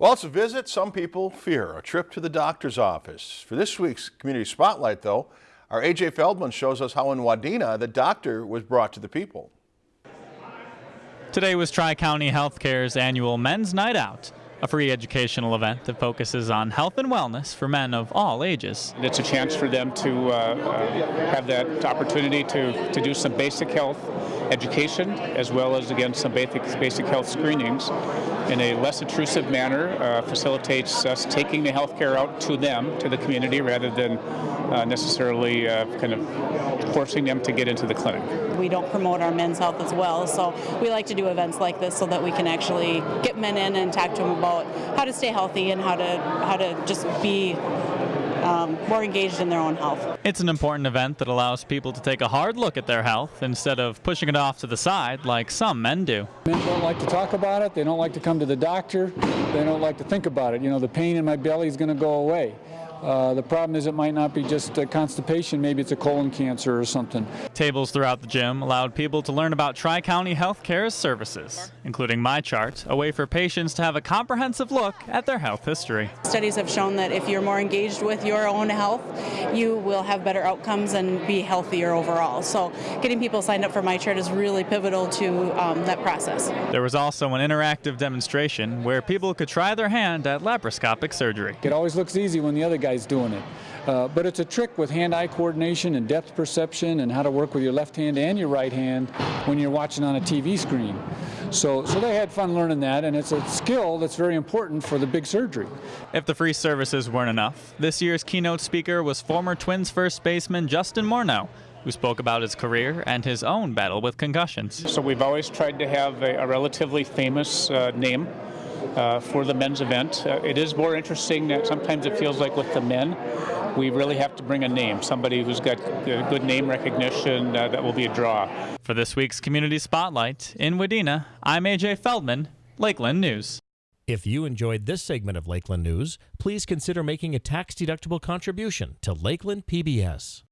Well, it's a visit some people fear, a trip to the doctor's office. For this week's Community Spotlight, though, our AJ Feldman shows us how in Wadena the doctor was brought to the people. Today was Tri-County Healthcare's annual Men's Night Out, a free educational event that focuses on health and wellness for men of all ages. It's a chance for them to uh, uh, have that opportunity to, to do some basic health education as well as again some basic, basic health screenings in a less intrusive manner uh, facilitates us taking the health care out to them, to the community, rather than uh, necessarily uh, kind of forcing them to get into the clinic. We don't promote our men's health as well, so we like to do events like this so that we can actually get men in and talk to them about how to stay healthy and how to how to just be um, more engaged in their own health. It's an important event that allows people to take a hard look at their health instead of pushing it off to the side like some men do. Men don't like to talk about it. They don't like to come to the doctor. They don't like to think about it. You know, the pain in my belly is going to go away. Uh, the problem is it might not be just uh, constipation, maybe it's a colon cancer or something. Tables throughout the gym allowed people to learn about Tri-County Healthcare's services, including MyChart, a way for patients to have a comprehensive look at their health history. Studies have shown that if you're more engaged with your own health, you will have better outcomes and be healthier overall. So getting people signed up for MyChart is really pivotal to um, that process. There was also an interactive demonstration where people could try their hand at laparoscopic surgery. It always looks easy when the other guy guy's doing it. Uh, but it's a trick with hand-eye coordination and depth perception and how to work with your left hand and your right hand when you're watching on a TV screen. So, so they had fun learning that, and it's a skill that's very important for the big surgery. If the free services weren't enough, this year's keynote speaker was former Twins first baseman Justin Morneau, who spoke about his career and his own battle with concussions. So we've always tried to have a, a relatively famous uh, name uh, for the men's event. Uh, it is more interesting that sometimes it feels like with the men, we really have to bring a name, somebody who's got good name recognition uh, that will be a draw. For this week's Community Spotlight in Wadena, I'm AJ Feldman, Lakeland News. If you enjoyed this segment of Lakeland News, please consider making a tax-deductible contribution to Lakeland PBS.